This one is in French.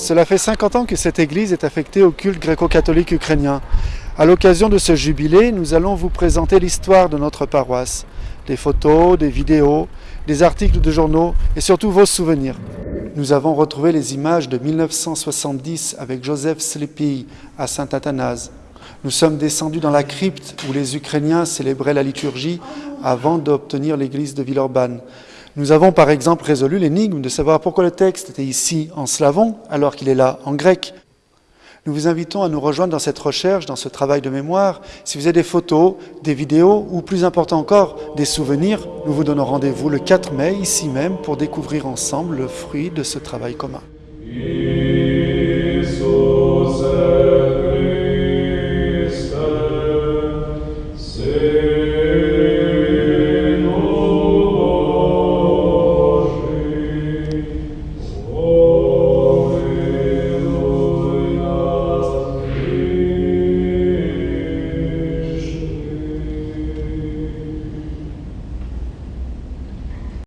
Cela fait 50 ans que cette église est affectée au culte gréco-catholique ukrainien. À l'occasion de ce jubilé, nous allons vous présenter l'histoire de notre paroisse, des photos, des vidéos, des articles de journaux et surtout vos souvenirs. Nous avons retrouvé les images de 1970 avec Joseph Slepi à Saint-Athanase. Nous sommes descendus dans la crypte où les Ukrainiens célébraient la liturgie avant d'obtenir l'église de Villeurbanne. Nous avons par exemple résolu l'énigme de savoir pourquoi le texte était ici en slavon alors qu'il est là en grec. Nous vous invitons à nous rejoindre dans cette recherche, dans ce travail de mémoire. Si vous avez des photos, des vidéos ou plus important encore, des souvenirs, nous vous donnons rendez-vous le 4 mai ici même pour découvrir ensemble le fruit de ce travail commun.